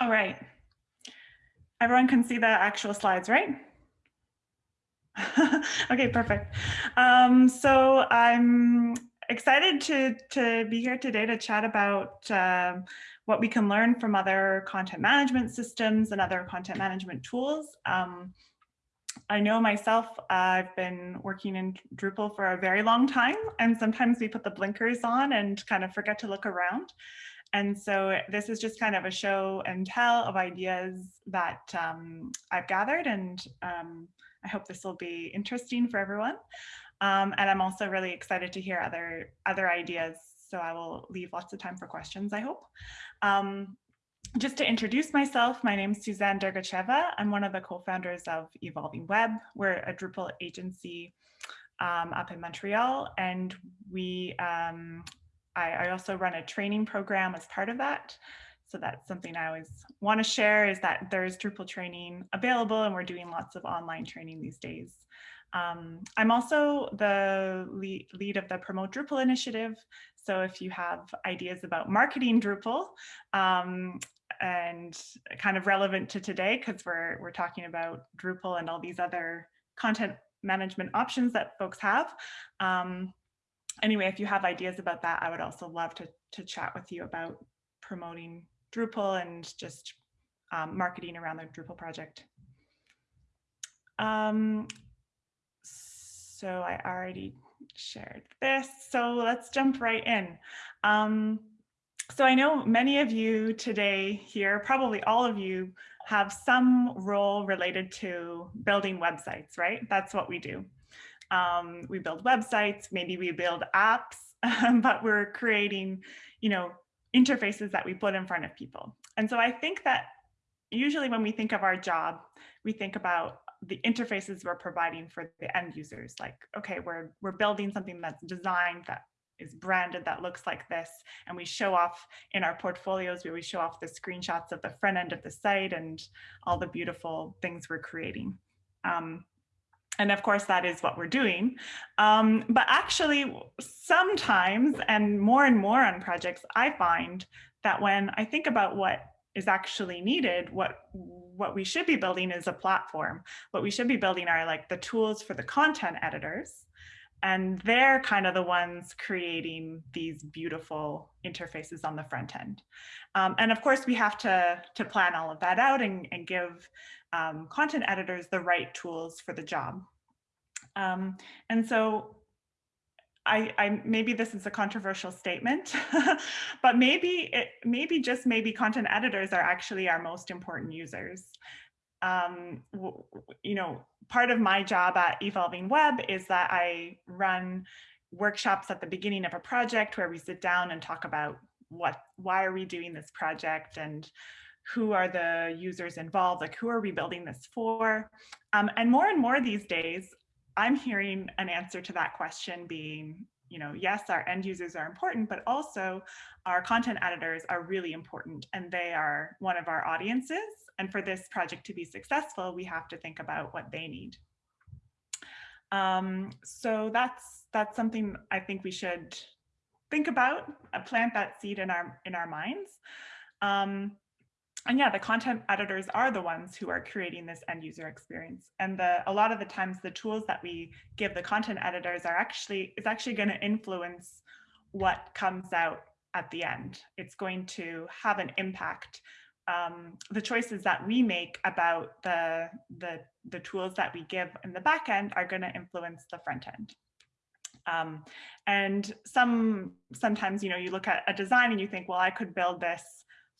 All right. Everyone can see the actual slides, right? okay, perfect. Um, so I'm excited to, to be here today to chat about uh, what we can learn from other content management systems and other content management tools. Um, I know myself, I've been working in Drupal for a very long time, and sometimes we put the blinkers on and kind of forget to look around. And so this is just kind of a show and tell of ideas that um, I've gathered and um, I hope this will be interesting for everyone. Um, and I'm also really excited to hear other, other ideas. So I will leave lots of time for questions, I hope. Um, just to introduce myself, my name is Suzanne Dergacheva. I'm one of the co-founders of Evolving Web. We're a Drupal agency um, up in Montreal, and we um, I, I also run a training program as part of that. So that's something I always want to share is that there's Drupal training available and we're doing lots of online training these days. Um, I'm also the lead, lead, of the Promote Drupal initiative. So if you have ideas about marketing Drupal um, and kind of relevant to today, because we're, we're talking about Drupal and all these other content management options that folks have, um, anyway, if you have ideas about that, I would also love to, to chat with you about promoting Drupal and just um, marketing around the Drupal project. Um, so I already shared this, so let's jump right in. Um, so I know many of you today here, probably all of you, have some role related to building websites, right? That's what we do. Um, we build websites, maybe we build apps, but we're creating, you know, interfaces that we put in front of people. And so I think that usually when we think of our job, we think about the interfaces we're providing for the end users. Like, okay, we're, we're building something that's designed that is branded that looks like this and we show off in our portfolios where we show off the screenshots of the front end of the site and all the beautiful things we're creating um, and of course, that is what we're doing. Um, but actually, sometimes and more and more on projects, I find that when I think about what is actually needed, what what we should be building is a platform. What we should be building are like the tools for the content editors. And they're kind of the ones creating these beautiful interfaces on the front end. Um, and of course, we have to, to plan all of that out and, and give um, content editors the right tools for the job. Um, and so I, I, maybe this is a controversial statement, but maybe it, maybe just maybe content editors are actually our most important users. Um, you know, part of my job at Evolving Web is that I run workshops at the beginning of a project where we sit down and talk about what, why are we doing this project and who are the users involved, like who are we building this for? Um, and more and more these days, I'm hearing an answer to that question being, you know, yes, our end users are important, but also our content editors are really important and they are one of our audiences. And for this project to be successful, we have to think about what they need. Um, so that's that's something I think we should think about, plant that seed in our in our minds. Um, and yeah, the content editors are the ones who are creating this end user experience. And the, a lot of the times the tools that we give the content editors are actually, is actually going to influence what comes out at the end. It's going to have an impact. Um, the choices that we make about the, the, the tools that we give in the back end are going to influence the front end. Um, and some sometimes, you know, you look at a design and you think, well, I could build this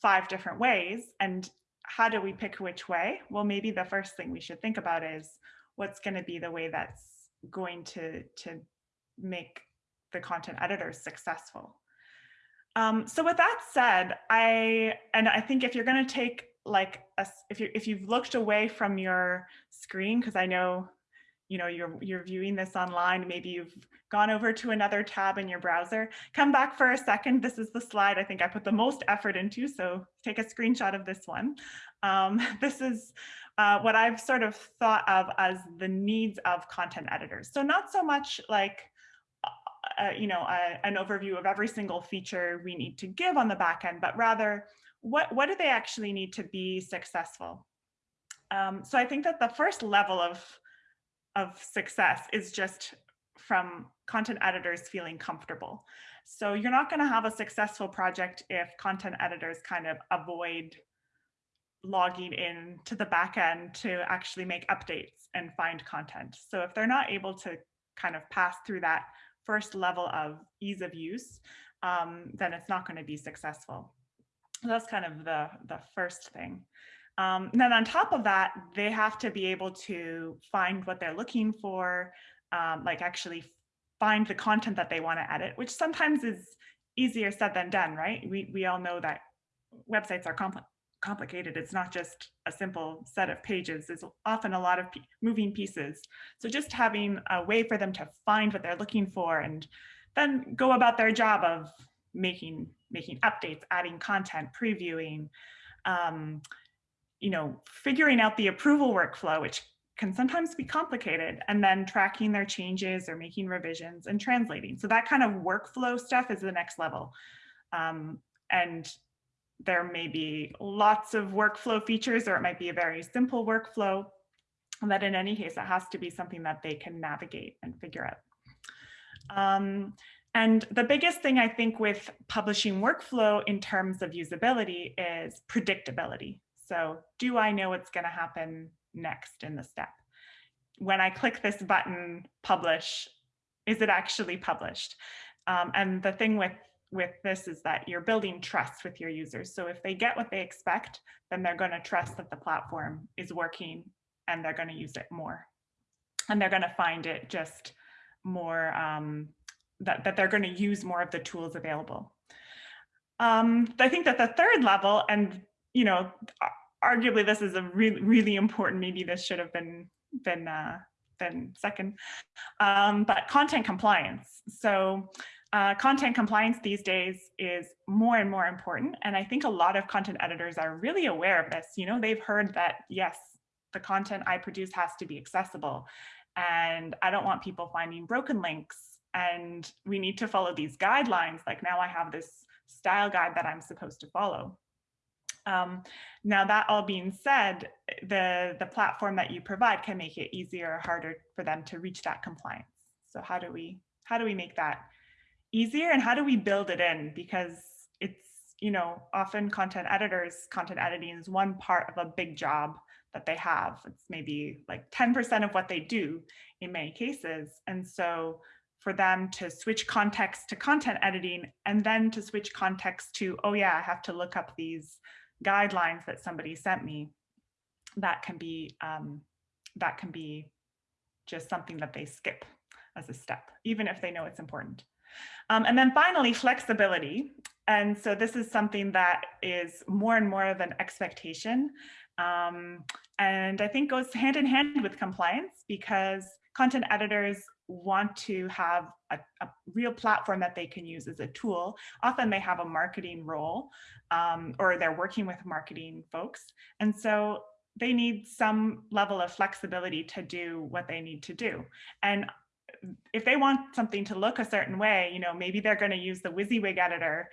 five different ways. And how do we pick which way? Well, maybe the first thing we should think about is what's going to be the way that's going to, to make the content editors successful. Um, so with that said, I and I think if you're going to take like a, if you if you've looked away from your screen, because I know you know, you're, you're viewing this online, maybe you've gone over to another tab in your browser, come back for a second. This is the slide I think I put the most effort into, so take a screenshot of this one. Um, this is uh, what I've sort of thought of as the needs of content editors. So not so much like, uh, uh you know, a, an overview of every single feature we need to give on the back end, but rather what, what do they actually need to be successful? Um, so I think that the first level of, of success is just from content editors feeling comfortable. So you're not going to have a successful project if content editors kind of avoid logging in to the back end to actually make updates and find content. So if they're not able to kind of pass through that first level of ease of use, um, then it's not going to be successful. That's kind of the, the first thing. Um, then on top of that, they have to be able to find what they're looking for, um, like actually find the content that they want to edit, which sometimes is easier said than done, right? We, we all know that websites are complex complicated. It's not just a simple set of pages. There's often a lot of moving pieces. So just having a way for them to find what they're looking for and then go about their job of making making updates, adding content, previewing, um, you know, figuring out the approval workflow, which can sometimes be complicated, and then tracking their changes or making revisions and translating. So that kind of workflow stuff is the next level. Um, and there may be lots of workflow features or it might be a very simple workflow that in any case, it has to be something that they can navigate and figure out. Um, and the biggest thing I think with publishing workflow in terms of usability is predictability. So do I know what's gonna happen next in the step? When I click this button, publish, is it actually published? Um, and the thing with with this is that you're building trust with your users. So if they get what they expect, then they're going to trust that the platform is working and they're going to use it more. And they're going to find it just more, um, that, that they're going to use more of the tools available. Um, I think that the third level, and you know, arguably this is a really, really important, maybe this should have been, been, uh, been second, um, but content compliance. So uh, content compliance these days is more and more important. And I think a lot of content editors are really aware of this. You know, they've heard that, yes, the content I produce has to be accessible. And I don't want people finding broken links. And we need to follow these guidelines. Like now I have this style guide that I'm supposed to follow. Um, now that all being said, the, the platform that you provide can make it easier or harder for them to reach that compliance. So how do we, how do we make that easier and how do we build it in? Because it's, you know, often content editors, content editing is one part of a big job that they have. It's maybe like 10% of what they do in many cases. And so for them to switch context to content editing and then to switch context to, oh yeah, I have to look up these guidelines that somebody sent me, that can be, um, that can be just something that they skip as a step, even if they know it's important. Um, and then finally, flexibility. And so this is something that is more and more of an expectation. Um, and I think goes hand in hand with compliance because content editors want to have a, a, real platform that they can use as a tool. Often they have a marketing role um, or they're working with marketing folks. And so they need some level of flexibility to do what they need to do. And if they want something to look a certain way, you know, maybe they're going to use the WYSIWYG editor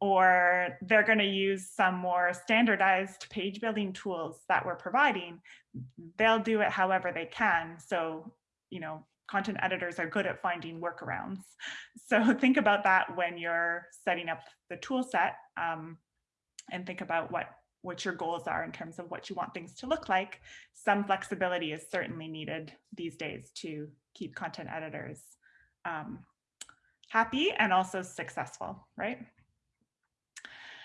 or they're going to use some more standardized page building tools that we're providing. They'll do it however they can. So, you know, content editors are good at finding workarounds. So think about that when you're setting up the tool set um, and think about what what your goals are in terms of what you want things to look like. Some flexibility is certainly needed these days to keep content editors um, happy and also successful, right?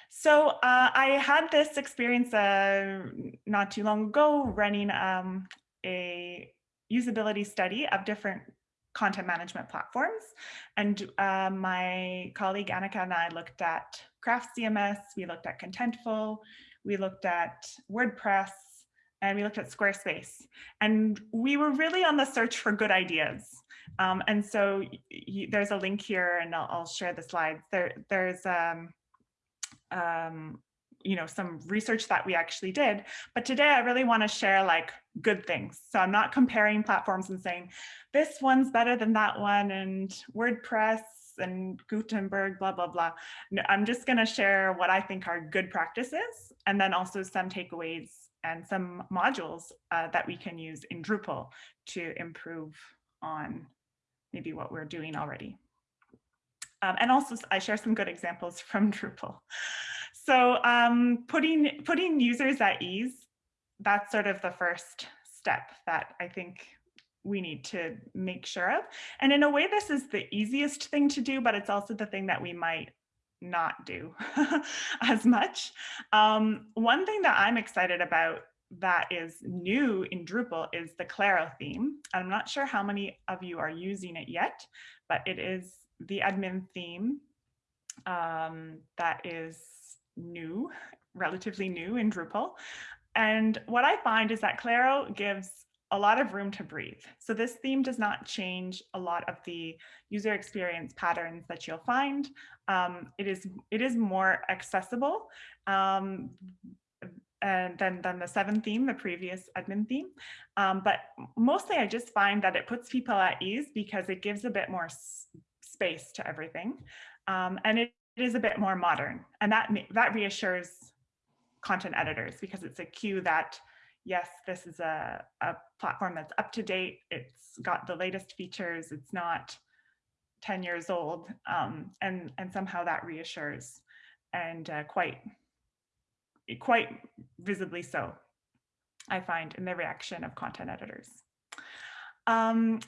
So uh, I had this experience uh, not too long ago running um, a usability study of different content management platforms. And uh, my colleague Annika and I looked at Craft CMS, we looked at Contentful, we looked at WordPress, and we looked at Squarespace. And we were really on the search for good ideas. Um, and so there's a link here and I'll, I'll share the slides. There, there's um, um, you know, some research that we actually did. But today I really want to share like good things. So I'm not comparing platforms and saying this one's better than that one and WordPress and Gutenberg, blah, blah, blah. No, I'm just going to share what I think are good practices and then also some takeaways and some modules uh, that we can use in Drupal to improve on maybe what we're doing already. Um, and also I share some good examples from Drupal. So um, putting, putting users at ease, that's sort of the first step that I think we need to make sure of. And in a way, this is the easiest thing to do, but it's also the thing that we might not do as much. Um, one thing that I'm excited about that is new in Drupal is the Claro theme. I'm not sure how many of you are using it yet, but it is the admin theme um, that is new, relatively new in Drupal. And what I find is that Claro gives a lot of room to breathe. So this theme does not change a lot of the user experience patterns that you'll find. Um, it is it is more accessible um, and than, than the seven theme, the previous admin theme. Um, but mostly I just find that it puts people at ease because it gives a bit more space to everything. Um, and it, it is a bit more modern and that, that reassures content editors because it's a cue that yes, this is a, a platform that's up to date. It's got the latest features. It's not 10 years old. Um, and, and somehow that reassures and uh, quite, quite visibly so, I find in the reaction of content editors. Um,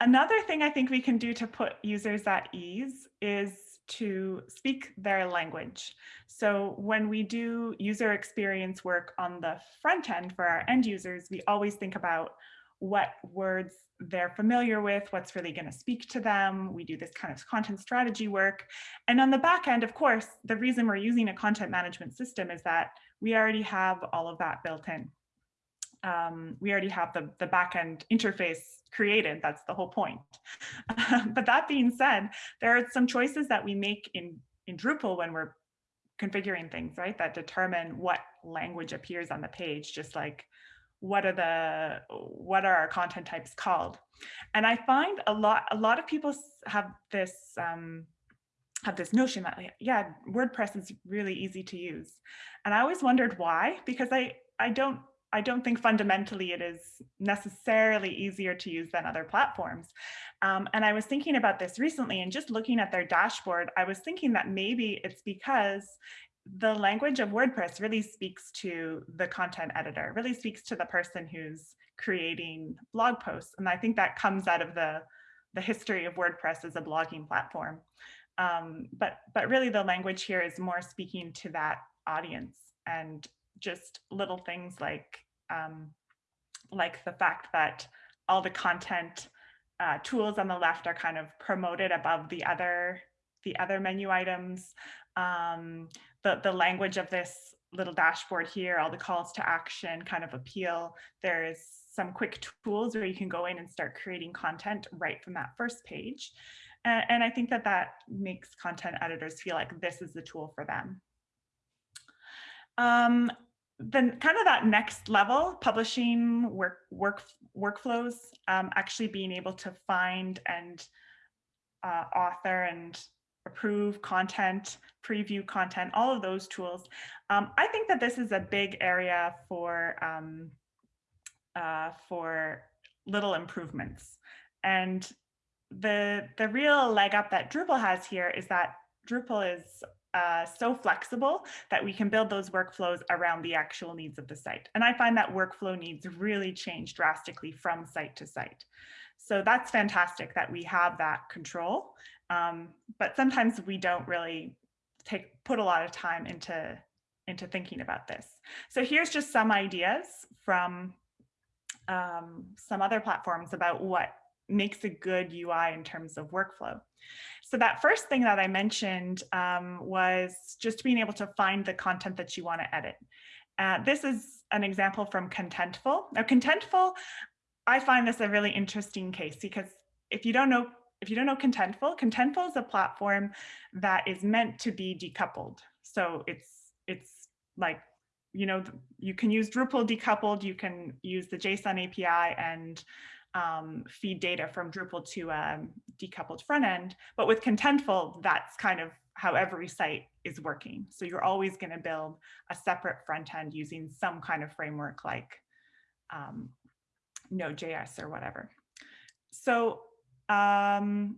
another thing I think we can do to put users at ease is to speak their language. So when we do user experience work on the front end for our end users, we always think about what words they're familiar with, what's really going to speak to them. We do this kind of content strategy work. And on the back end, of course, the reason we're using a content management system is that we already have all of that built in. Um, we already have the, the backend interface created. That's the whole point. but that being said, there are some choices that we make in, in Drupal when we're configuring things, right? That determine what language appears on the page, just like what are the what are our content types called and i find a lot a lot of people have this um have this notion that yeah wordpress is really easy to use and i always wondered why because i i don't I don't think fundamentally it is necessarily easier to use than other platforms. Um, and I was thinking about this recently and just looking at their dashboard, I was thinking that maybe it's because the language of WordPress really speaks to the content editor, really speaks to the person who's creating blog posts. And I think that comes out of the, the history of WordPress as a blogging platform. Um, but, but really the language here is more speaking to that audience and just little things like um, like the fact that all the content uh, tools on the left are kind of promoted above the other the other menu items. Um, the, the language of this little dashboard here, all the calls to action kind of appeal. There's some quick tools where you can go in and start creating content right from that first page. And, and I think that that makes content editors feel like this is the tool for them. Um, then kind of that next level, publishing work, work workflows, um, actually being able to find and uh, author and approve content, preview content, all of those tools. Um, I think that this is a big area for um, uh, for little improvements. And the the real leg up that Drupal has here is that Drupal is uh, so flexible that we can build those workflows around the actual needs of the site. And I find that workflow needs really change drastically from site to site. So that's fantastic that we have that control. Um, but sometimes we don't really take put a lot of time into into thinking about this. So here's just some ideas from um, some other platforms about what makes a good UI in terms of workflow. So that first thing that I mentioned um, was just being able to find the content that you want to edit. Uh, this is an example from Contentful. Now Contentful, I find this a really interesting case because if you don't know if you don't know Contentful, Contentful is a platform that is meant to be decoupled. So it's it's like you know you can use Drupal decoupled, you can use the JSON API and um, feed data from Drupal to a decoupled front end. But with Contentful, that's kind of how every site is working. So you're always going to build a separate front end using some kind of framework like um, Node.js or whatever. So, um,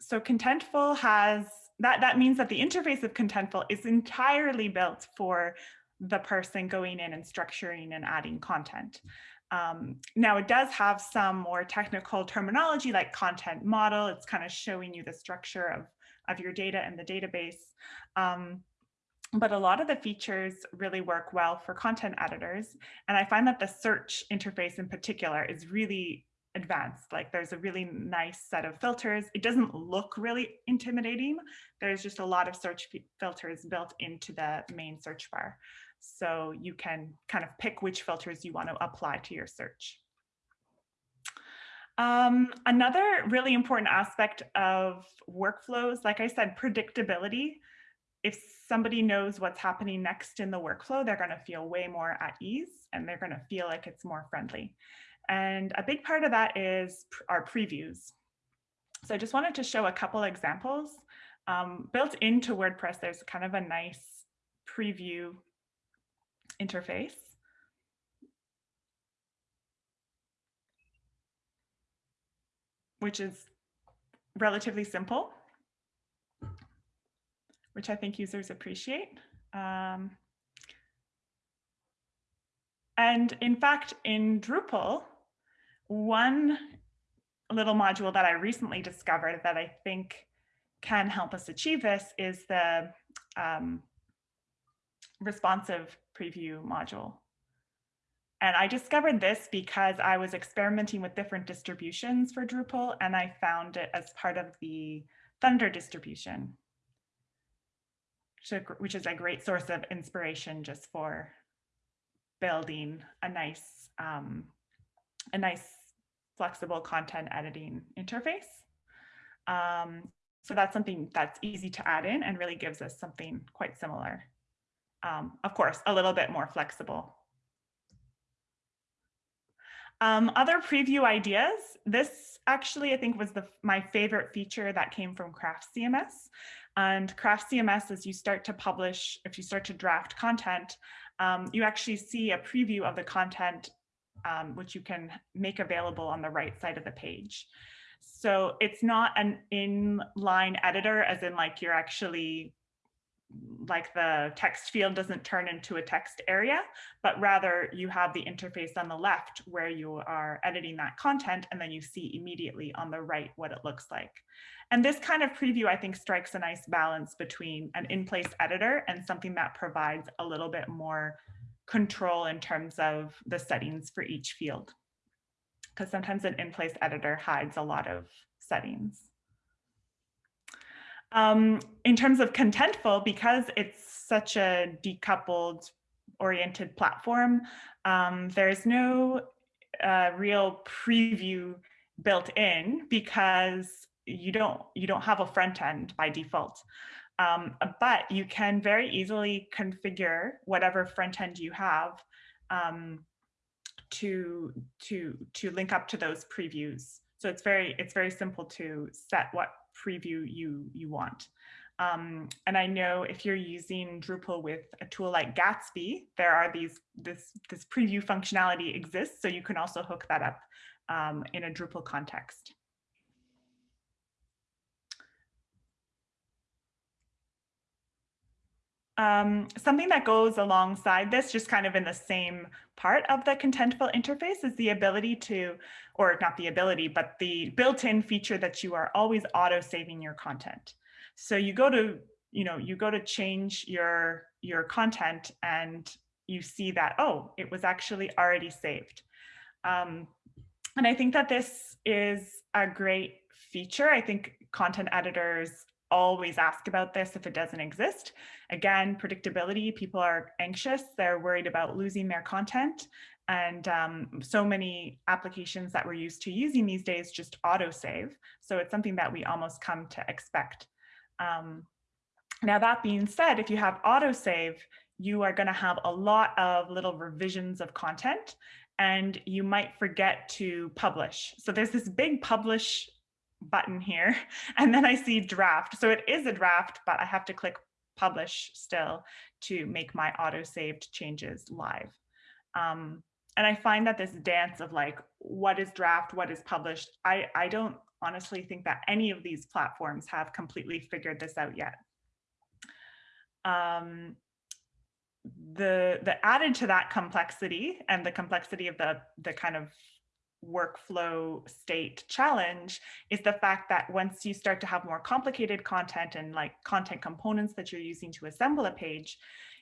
so Contentful has, that, that means that the interface of Contentful is entirely built for the person going in and structuring and adding content. Um, now it does have some more technical terminology like content model. It's kind of showing you the structure of, of your data in the database. Um, but a lot of the features really work well for content editors. And I find that the search interface in particular is really advanced. Like there's a really nice set of filters. It doesn't look really intimidating. There's just a lot of search filters built into the main search bar. So you can kind of pick which filters you want to apply to your search. Um, another really important aspect of workflows, like I said, predictability. If somebody knows what's happening next in the workflow, they're going to feel way more at ease and they're going to feel like it's more friendly. And a big part of that is our previews. So I just wanted to show a couple examples. Um, built into WordPress, there's kind of a nice preview interface. which is relatively simple, which I think users appreciate. Um, and in fact, in Drupal, one little module that I recently discovered that I think can help us achieve this is the um, responsive preview module. And I discovered this because I was experimenting with different distributions for Drupal and I found it as part of the Thunder distribution, which is a great source of inspiration just for building a nice, um, a nice flexible content editing interface. Um, so that's something that's easy to add in and really gives us something quite similar um, of course, a little bit more flexible. Um, other preview ideas. This actually, I think, was the, my favorite feature that came from Craft CMS. And Craft CMS, as you start to publish, if you start to draft content, um, you actually see a preview of the content, um, which you can make available on the right side of the page. So it's not an inline editor, as in like you're actually like the text field doesn't turn into a text area, but rather you have the interface on the left where you are editing that content and then you see immediately on the right what it looks like. And this kind of preview, I think, strikes a nice balance between an in-place editor and something that provides a little bit more control in terms of the settings for each field. Because sometimes an in-place editor hides a lot of settings. Um, in terms of Contentful, because it's such a decoupled oriented platform, um, there's no uh, real preview built in because you don't you don't have a front end by default. Um, but you can very easily configure whatever front end you have um, to to to link up to those previews. So it's very it's very simple to set what preview you, you want. Um, and I know if you're using Drupal with a tool like Gatsby, there are these, this, this preview functionality exists, so you can also hook that up um, in a Drupal context. Um, something that goes alongside this, just kind of in the same part of the Contentful interface is the ability to, or not the ability, but the built-in feature that you are always auto-saving your content. So you go to, you know, you go to change your, your content and you see that, oh, it was actually already saved. Um, and I think that this is a great feature. I think content editors always ask about this if it doesn't exist. Again, predictability, people are anxious, they're worried about losing their content. And um, so many applications that we're used to using these days just autosave. So it's something that we almost come to expect. Um, now that being said, if you have autosave, you are going to have a lot of little revisions of content and you might forget to publish. So there's this big publish button here, and then I see draft. So it is a draft, but I have to click publish still to make my auto-saved changes live. Um, and I find that this dance of like, what is draft, what is published, I, I don't honestly think that any of these platforms have completely figured this out yet. Um, the the added to that complexity and the complexity of the the kind of workflow state challenge is the fact that once you start to have more complicated content and like content components that you're using to assemble a page,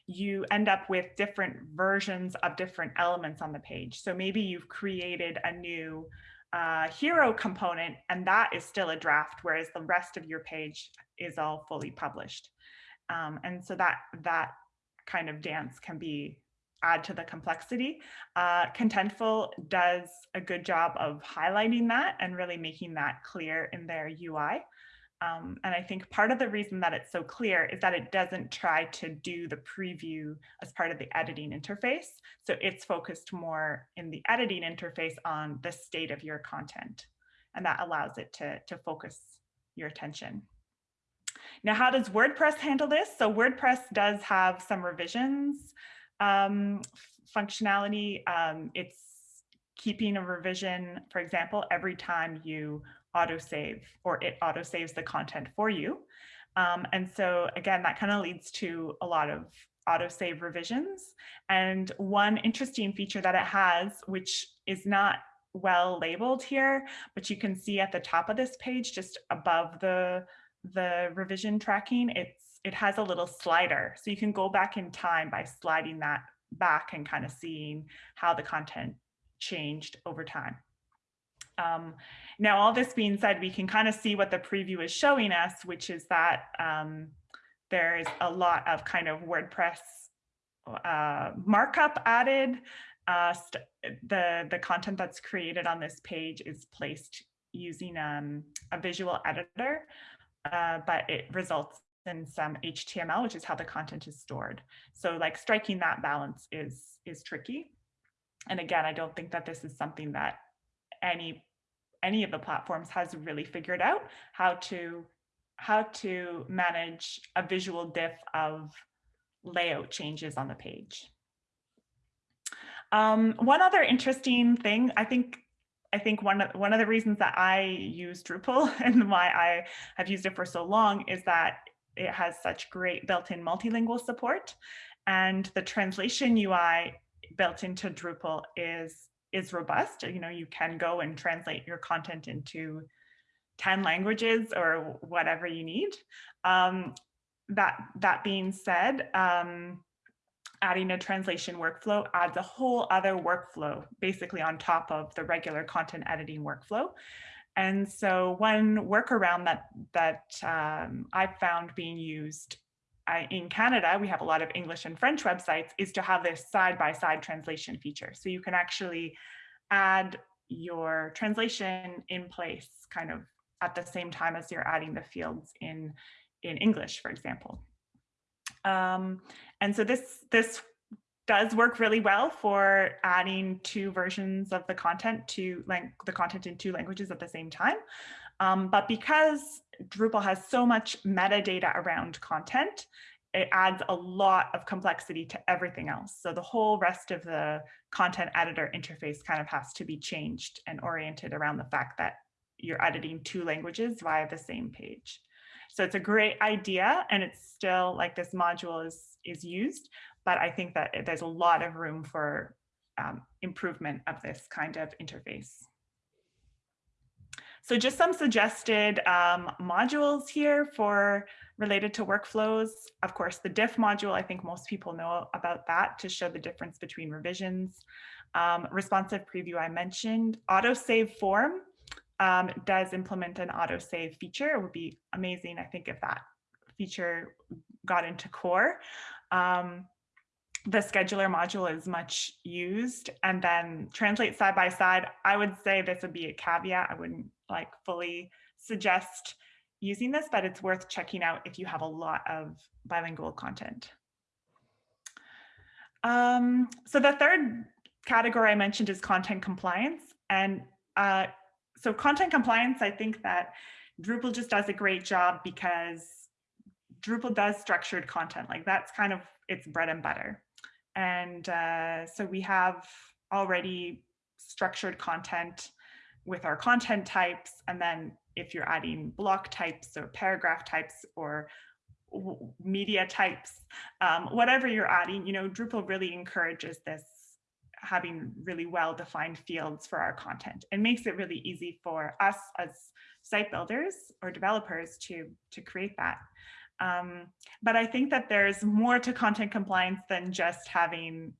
you end up with different versions of different elements on the page. So maybe you've created a new uh, hero component and that is still a draft, whereas the rest of your page is all fully published. Um, and so that that kind of dance can be add to the complexity. Uh, Contentful does a good job of highlighting that and really making that clear in their UI. Um, and I think part of the reason that it's so clear is that it doesn't try to do the preview as part of the editing interface. So it's focused more in the editing interface on the state of your content. And that allows it to, to focus your attention. Now, how does WordPress handle this? So WordPress does have some revisions um, functionality. Um, it's keeping a revision, for example, every time you autosave or it autosaves the content for you. Um, and so again, that kind of leads to a lot of autosave revisions. And one interesting feature that it has, which is not well labeled here, but you can see at the top of this page, just above the the revision tracking, it's it has a little slider. So you can go back in time by sliding that back and kind of seeing how the content changed over time. Um, now, all this being said, we can kind of see what the preview is showing us, which is that um, there is a lot of kind of WordPress uh, markup added. Uh, the, the content that's created on this page is placed using um, a visual editor uh, but it results in some HTML, which is how the content is stored. So like striking that balance is, is tricky. And again, I don't think that this is something that any, any of the platforms has really figured out how to, how to manage a visual diff of layout changes on the page. Um, one other interesting thing, I think I think one of, one of the reasons that I use Drupal and why I have used it for so long is that it has such great built-in multilingual support and the translation UI built into Drupal is is robust. You know, you can go and translate your content into 10 languages or whatever you need. Um, that, that being said, um, adding a translation workflow adds a whole other workflow basically on top of the regular content editing workflow. And so one workaround that, that um, I've found being used uh, in Canada, we have a lot of English and French websites, is to have this side-by-side -side translation feature. So you can actually add your translation in place kind of at the same time as you're adding the fields in, in English, for example. Um, and so this, this does work really well for adding two versions of the content to like the content in two languages at the same time. Um, but because Drupal has so much metadata around content, it adds a lot of complexity to everything else. So the whole rest of the content editor interface kind of has to be changed and oriented around the fact that you're editing two languages via the same page. So it's a great idea and it's still like this module is, is used, but I think that there's a lot of room for um, improvement of this kind of interface. So just some suggested um, modules here for related to workflows. Of course, the diff module, I think most people know about that to show the difference between revisions. Um, responsive preview I mentioned, autosave form um, does implement an autosave feature. It would be amazing, I think, if that feature got into core. Um, the scheduler module is much used and then translate side by side. I would say this would be a caveat. I wouldn't like fully suggest using this, but it's worth checking out if you have a lot of bilingual content. Um, so the third category I mentioned is content compliance. And uh, so content compliance, I think that Drupal just does a great job because Drupal does structured content. Like that's kind of its bread and butter. And uh, so we have already structured content with our content types. And then if you're adding block types or paragraph types or media types, um, whatever you're adding, you know, Drupal really encourages this having really well-defined fields for our content and makes it really easy for us as site builders or developers to, to create that. Um, but I think that there's more to content compliance than just having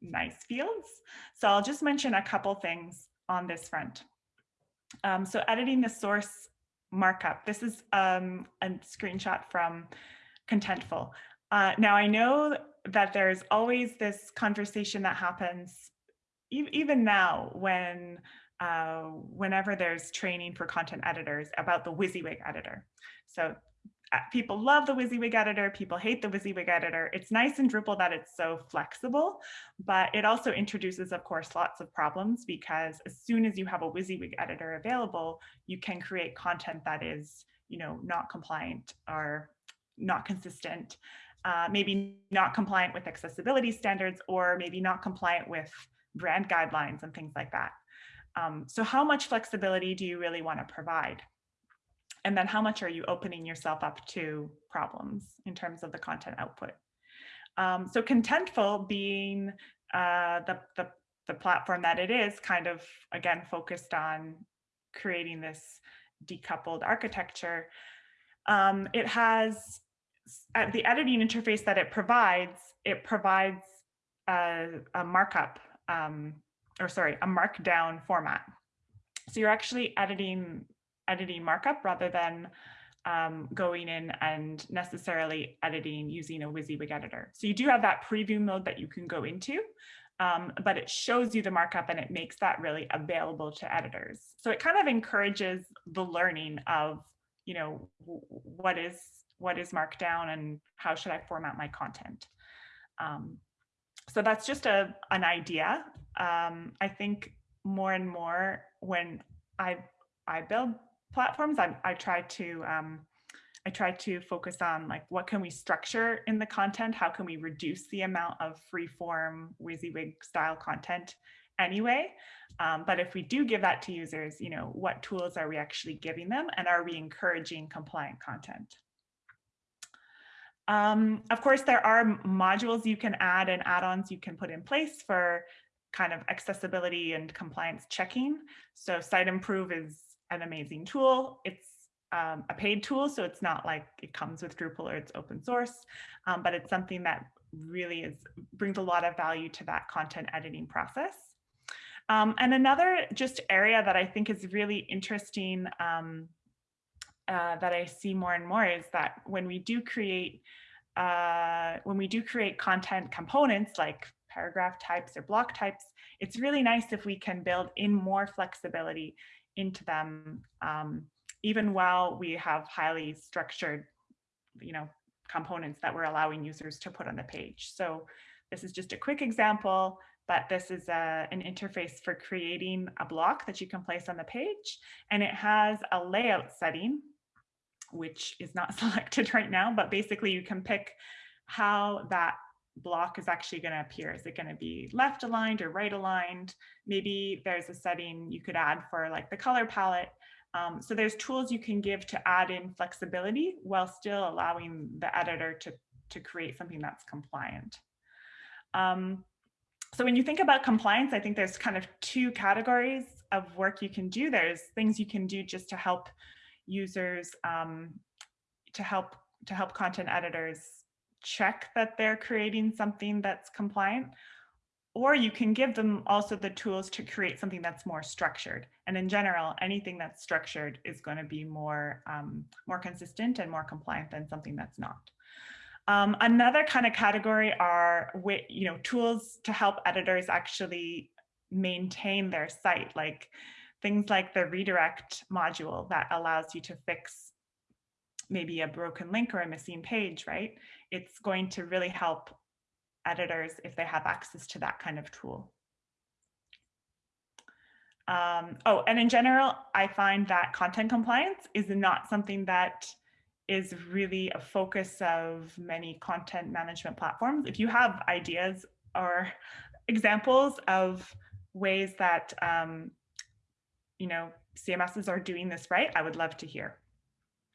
nice fields. So I'll just mention a couple things on this front. Um, so editing the source markup. This is um, a screenshot from Contentful. Uh, now I know that there's always this conversation that happens e even now when uh, whenever there's training for content editors about the WYSIWYG editor. So uh, people love the WYSIWYG editor, people hate the WYSIWYG editor. It's nice in Drupal that it's so flexible, but it also introduces, of course, lots of problems because as soon as you have a WYSIWYG editor available, you can create content that is, you know, not compliant or not consistent, uh, maybe not compliant with accessibility standards, or maybe not compliant with brand guidelines and things like that. Um, so how much flexibility do you really want to provide? And then how much are you opening yourself up to problems in terms of the content output? Um, so Contentful being uh, the, the, the platform that it is kind of, again, focused on creating this decoupled architecture. Um, it has uh, the editing interface that it provides, it provides a, a markup, um, or sorry, a markdown format. So you're actually editing editing markup rather than um, going in and necessarily editing using a WYSIWYG editor. So you do have that preview mode that you can go into, um, but it shows you the markup and it makes that really available to editors. So it kind of encourages the learning of, you know, what is what is markdown and how should I format my content. Um, so that's just a an idea. Um, I think more and more when I I build platforms, I, I try to um, I try to focus on like what can we structure in the content? How can we reduce the amount of free form WYSIWYG style content anyway? Um, but if we do give that to users, you know, what tools are we actually giving them and are we encouraging compliant content? Um, of course, there are modules you can add and add-ons you can put in place for kind of accessibility and compliance checking. So Siteimprove is an amazing tool. It's um, a paid tool, so it's not like it comes with Drupal or it's open source, um, but it's something that really is brings a lot of value to that content editing process. Um, and another just area that I think is really interesting um, uh, that I see more and more is that when we do create uh, when we do create content components like paragraph types or block types, it's really nice if we can build in more flexibility into them, um, even while we have highly structured, you know, components that we're allowing users to put on the page. So this is just a quick example, but this is a, an interface for creating a block that you can place on the page. And it has a layout setting, which is not selected right now, but basically you can pick how that block is actually going to appear. Is it going to be left aligned or right aligned? Maybe there's a setting you could add for like the color palette. Um, so there's tools you can give to add in flexibility while still allowing the editor to, to create something that's compliant. Um, so when you think about compliance, I think there's kind of two categories of work you can do. There's things you can do just to help users, um, to help to help content editors check that they're creating something that's compliant, or you can give them also the tools to create something that's more structured. And in general, anything that's structured is going to be more, um, more consistent and more compliant than something that's not. Um, another kind of category are you know, tools to help editors actually maintain their site, like things like the redirect module that allows you to fix maybe a broken link or a missing page, right? It's going to really help editors if they have access to that kind of tool. Um, oh, and in general, I find that content compliance is not something that is really a focus of many content management platforms. If you have ideas or examples of ways that, um, you know, CMSs are doing this right, I would love to hear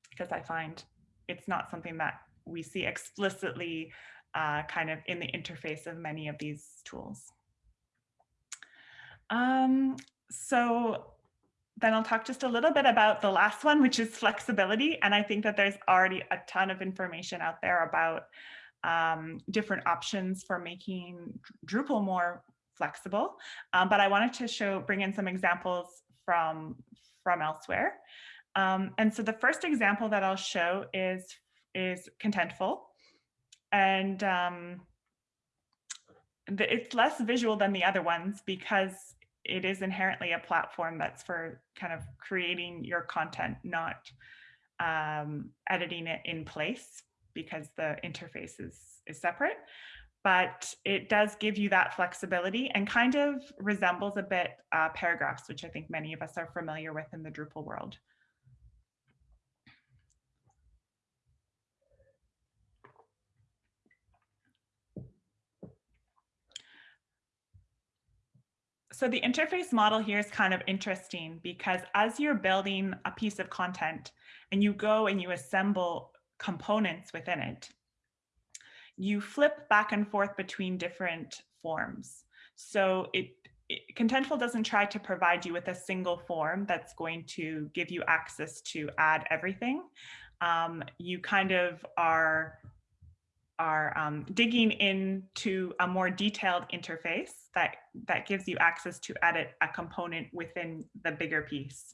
because I find it's not something that we see explicitly uh, kind of in the interface of many of these tools. Um, so then I'll talk just a little bit about the last one, which is flexibility. And I think that there's already a ton of information out there about um, different options for making Drupal more flexible. Um, but I wanted to show, bring in some examples from, from elsewhere. Um, and so the first example that I'll show is, is Contentful. And um, the, it's less visual than the other ones because it is inherently a platform that's for kind of creating your content, not um, editing it in place because the interface is, is separate. But it does give you that flexibility and kind of resembles a bit uh, paragraphs, which I think many of us are familiar with in the Drupal world. So the interface model here is kind of interesting because as you're building a piece of content and you go and you assemble components within it, you flip back and forth between different forms. So it, it, Contentful doesn't try to provide you with a single form that's going to give you access to add everything. Um, you kind of are are um, digging into a more detailed interface that, that gives you access to edit a component within the bigger piece.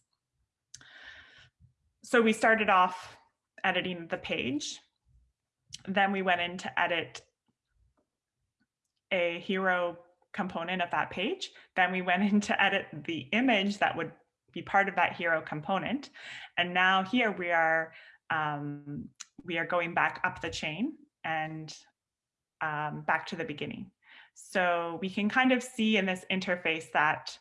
So we started off editing the page. Then we went in to edit a hero component of that page. Then we went in to edit the image that would be part of that hero component. And now here we are um, we are going back up the chain and um, back to the beginning. So we can kind of see in this interface that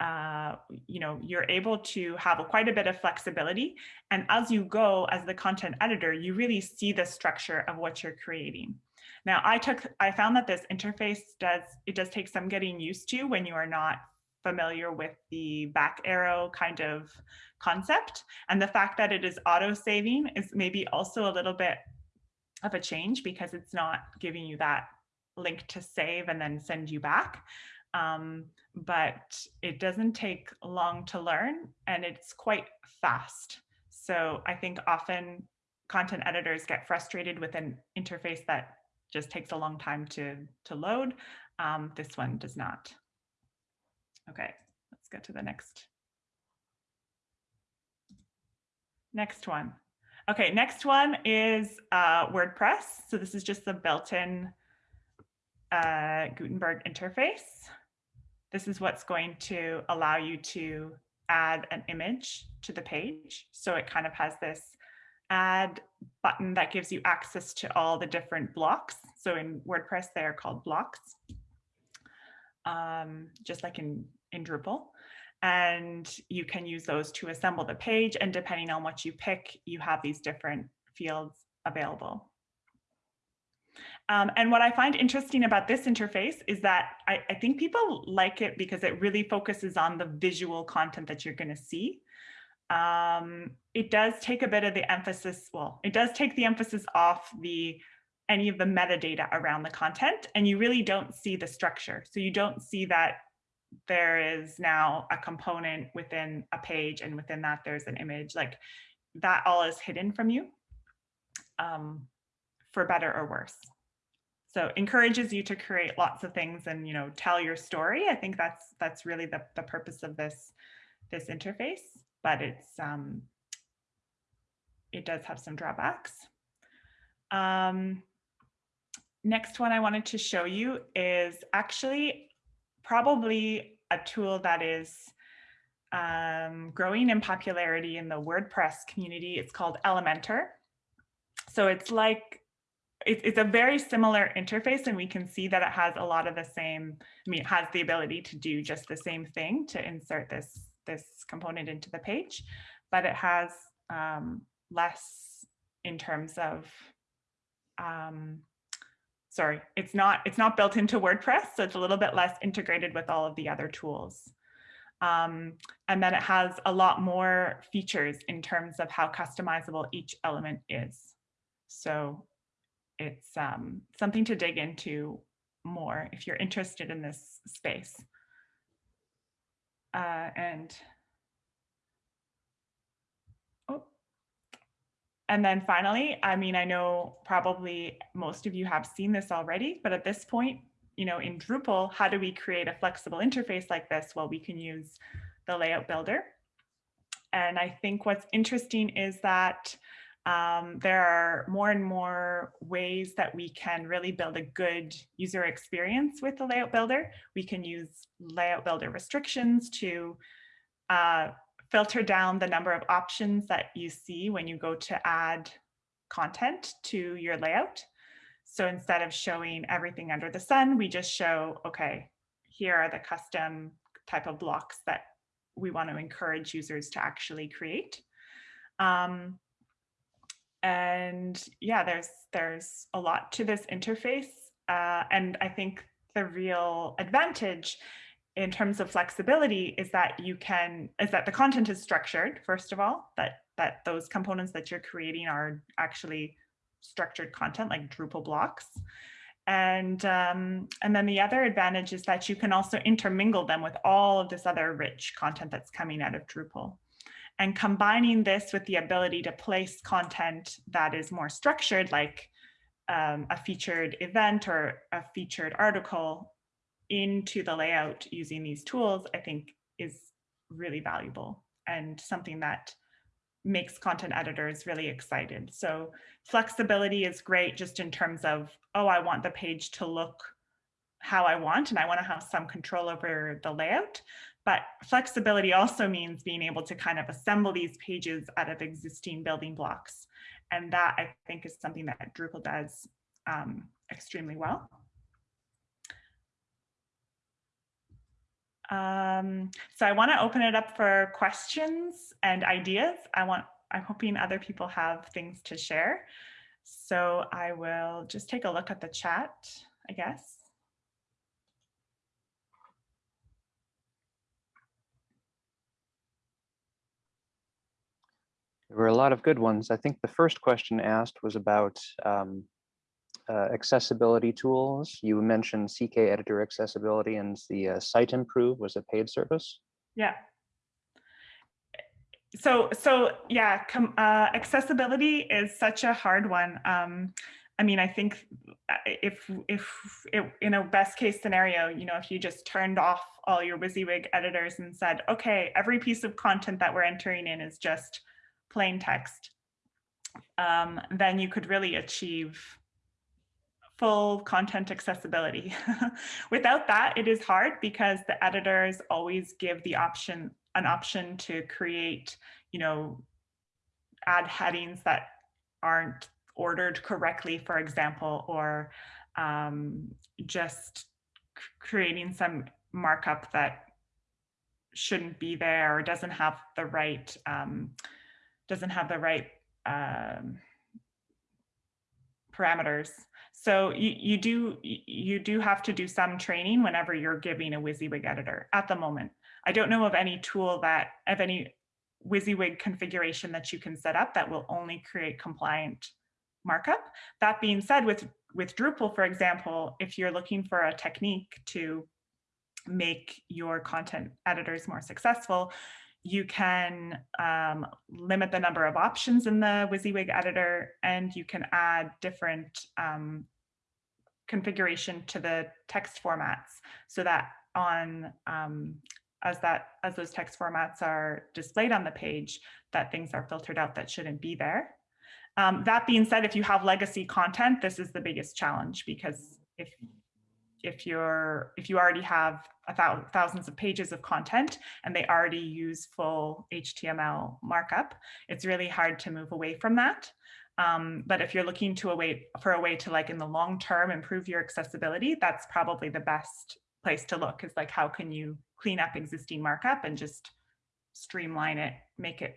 uh, you know, you're able to have quite a bit of flexibility. And as you go as the content editor, you really see the structure of what you're creating. Now, I took, I found that this interface does, it does take some getting used to when you are not familiar with the back arrow kind of concept. And the fact that it is auto saving is maybe also a little bit of a change because it's not giving you that link to save and then send you back. Um, but it doesn't take long to learn and it's quite fast. So I think often content editors get frustrated with an interface that just takes a long time to, to load. Um, this one does not. Okay, let's get to the next. Next one. Okay, next one is uh, WordPress. So this is just the built-in uh, Gutenberg interface. This is what's going to allow you to add an image to the page. So it kind of has this add button that gives you access to all the different blocks. So in WordPress, they are called blocks, um, just like in, in Drupal and you can use those to assemble the page. And depending on what you pick, you have these different fields available. Um, and what I find interesting about this interface is that I, I, think people like it because it really focuses on the visual content that you're going to see. Um, it does take a bit of the emphasis, well, it does take the emphasis off the any of the metadata around the content and you really don't see the structure. So you don't see that there is now a component within a page and within that there's an image like that all is hidden from you um, for better or worse. So encourages you to create lots of things and you know tell your story. I think that's that's really the, the purpose of this this interface, but it's um, it does have some drawbacks. Um, next one I wanted to show you is actually probably a tool that is um, growing in popularity in the WordPress community. It's called Elementor. So it's like it, it's a very similar interface and we can see that it has a lot of the same, I mean, it has the ability to do just the same thing to insert this, this component into the page, but it has um, less in terms of, um, sorry, it's not, it's not built into WordPress, so it's a little bit less integrated with all of the other tools. Um, and then it has a lot more features in terms of how customizable each element is. So it's um, something to dig into more if you're interested in this space. Uh, and oh, and then finally, I mean, I know probably most of you have seen this already, but at this point, you know, in Drupal, how do we create a flexible interface like this? Well, we can use the layout builder. And I think what's interesting is that um, there are more and more ways that we can really build a good user experience with the layout builder. We can use layout builder restrictions to uh, filter down the number of options that you see when you go to add content to your layout. So instead of showing everything under the sun, we just show, okay, here are the custom type of blocks that we want to encourage users to actually create. Um, and yeah, there's there's a lot to this interface. Uh, and I think the real advantage in terms of flexibility is that you can is that the content is structured first of all that that those components that you're creating are actually structured content like Drupal blocks. And, um, and then the other advantage is that you can also intermingle them with all of this other rich content that's coming out of Drupal. And combining this with the ability to place content that is more structured, like um, a featured event or a featured article into the layout using these tools, I think is really valuable and something that makes content editors really excited. So flexibility is great just in terms of, oh, I want the page to look how I want and I want to have some control over the layout. But flexibility also means being able to kind of assemble these pages out of existing building blocks. And that I think is something that Drupal does um, extremely well. Um, so I want to open it up for questions and ideas. I want, I'm hoping other people have things to share. So I will just take a look at the chat, I guess. There were a lot of good ones. I think the first question asked was about um, uh, accessibility tools. You mentioned CK editor accessibility and the uh, Siteimprove was a paid service. Yeah. So, so yeah, uh, accessibility is such a hard one. Um, I mean, I think uh, if if it, in a best case scenario, you know, if you just turned off all your WYSIWYG editors and said, okay, every piece of content that we're entering in is just plain text, um, then you could really achieve full content accessibility. Without that, it is hard because the editors always give the option, an option to create, you know, add headings that aren't ordered correctly, for example, or um, just creating some markup that shouldn't be there or doesn't have the right um, doesn't have the right um, parameters. So you, you do you do have to do some training whenever you're giving a WYSIWYG editor at the moment. I don't know of any tool that of any WYSIWYG configuration that you can set up that will only create compliant markup. That being said, with with Drupal, for example, if you're looking for a technique to make your content editors more successful, you can um, limit the number of options in the WYSIWYG editor, and you can add different um, configuration to the text formats so that on um, as that as those text formats are displayed on the page, that things are filtered out that shouldn't be there. Um, that being said, if you have legacy content, this is the biggest challenge because if if you're if you already have a thousand, thousands of pages of content and they already use full HTML markup, it's really hard to move away from that. Um, but if you're looking to a way for a way to like in the long term improve your accessibility, that's probably the best place to look is like how can you clean up existing markup and just streamline it, make it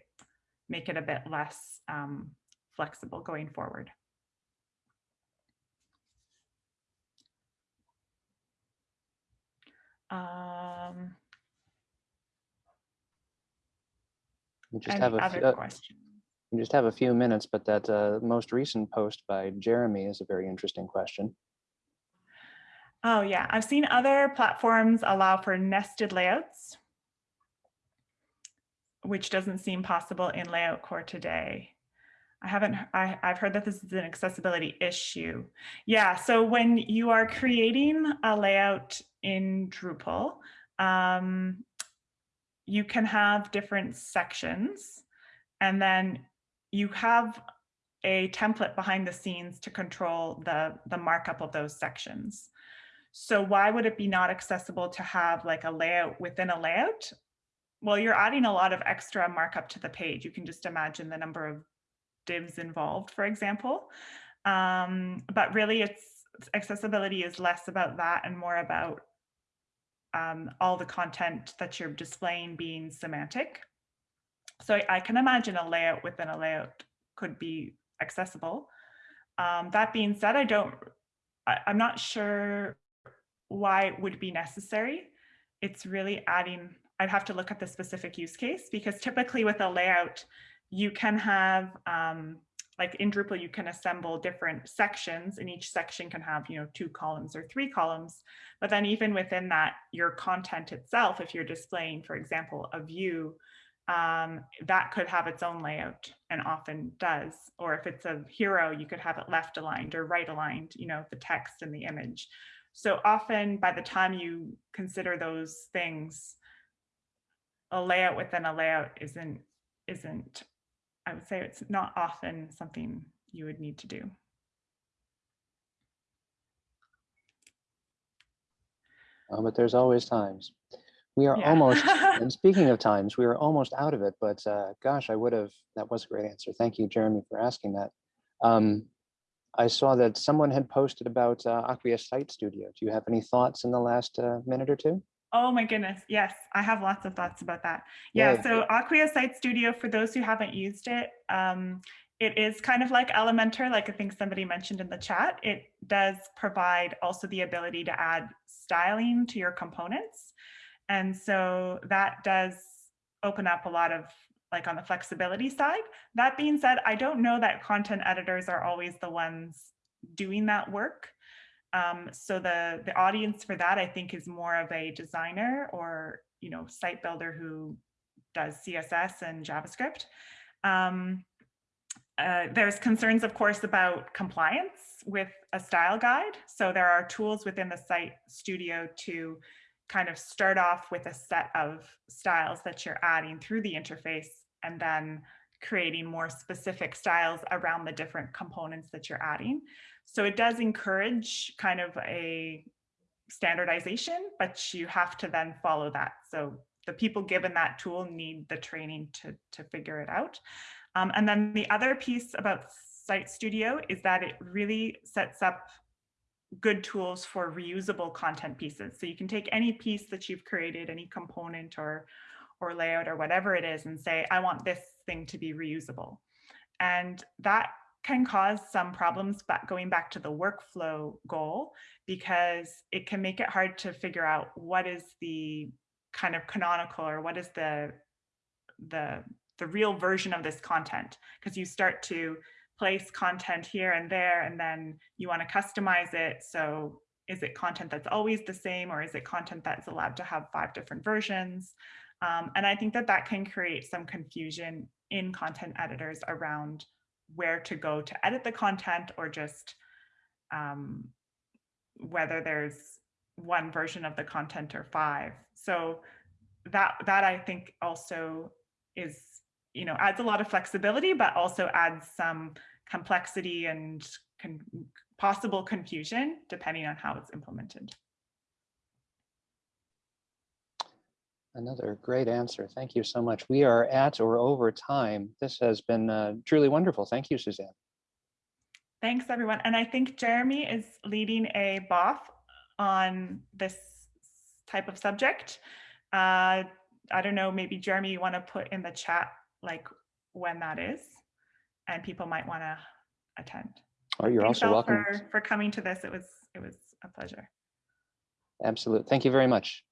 make it a bit less um, flexible going forward. Um, We just have a, few- uh, we just have a few minutes, but that uh, most recent post by Jeremy is a very interesting question. Oh yeah, I've seen other platforms allow for nested layouts, which doesn't seem possible in Layout Core today. I haven't, I, I've heard that this is an accessibility issue. Yeah, so when you are creating a layout in Drupal, um, you can have different sections and then you have a template behind the scenes to control the, the markup of those sections. So why would it be not accessible to have like a layout within a layout? Well, you're adding a lot of extra markup to the page. You can just imagine the number of divs involved, for example. Um, but really it's accessibility is less about that and more about um, all the content that you're displaying being semantic. So I, I can imagine a layout within a layout could be accessible. Um, that being said, I don't, I, I'm not sure why it would be necessary. It's really adding, I'd have to look at the specific use case because typically with a layout, you can have, um, like in Drupal, you can assemble different sections and each section can have, you know, two columns or three columns. But then even within that, your content itself, if you're displaying, for example, a view, um, that could have its own layout and often does. Or if it's a hero, you could have it left aligned or right aligned, you know, the text and the image. So often by the time you consider those things, a layout within a layout isn't, isn't, I would say it's not often something you would need to do. Uh, But there's always times. We are Yeah. almost, and speaking of times, we are almost out of it, but uh, gosh, I would have, that was a great answer. Thank you, Jeremy, for asking that. Um, I saw that someone had posted about uh, Acquia Site Studio. Do you have any thoughts in the last uh, minute or two? Oh my goodness. Yes, I have lots of thoughts about that. Yeah, Yay. so Acquia Site Studio, for those who haven't used it, um, it is kind of like Elementor, like I think somebody mentioned in the chat. It does provide also the ability to add styling to your components. And so that does open up a lot of like on the flexibility side. That being said, I don't know that content editors are always the ones doing that work. Um, so the, the audience for that, I think, is more of a designer or, you know, site builder who does CSS and JavaScript. Um, uh, there's concerns, of course, about compliance with a style guide. So there are tools within the site studio to kind of start off with a set of styles that you're adding through the interface and then creating more specific styles around the different components that you're adding. So it does encourage kind of a standardization, but you have to then follow that. So the people given that tool need the training to, to figure it out. Um, and then the other piece about Site Studio is that it really sets up good tools for reusable content pieces. So you can take any piece that you've created, any component or, or layout or whatever it is and say, I want this thing to be reusable. And that can cause some problems back going back to the workflow goal because it can make it hard to figure out what is the kind of canonical or what is the the the real version of this content. Because you start to place content here and there and then you want to customize it. So is it content that's always the same or is it content that's allowed to have five different versions um, and I think that that can create some confusion in content editors around where to go to edit the content or just um, whether there's one version of the content or five. So that that I think also is, you know, adds a lot of flexibility, but also adds some complexity and con possible confusion depending on how it's implemented. Another great answer. Thank you so much. We are at or over time. This has been uh, truly wonderful. Thank you, Suzanne. Thanks, everyone. And I think Jeremy is leading a BOF on this type of subject. Uh, I don't know, maybe Jeremy, you want to put in the chat like when that is? And people might want to attend. Or you're Thanks also welcome. For, for coming to this. It was, it was a pleasure. Absolutely. Thank you very much.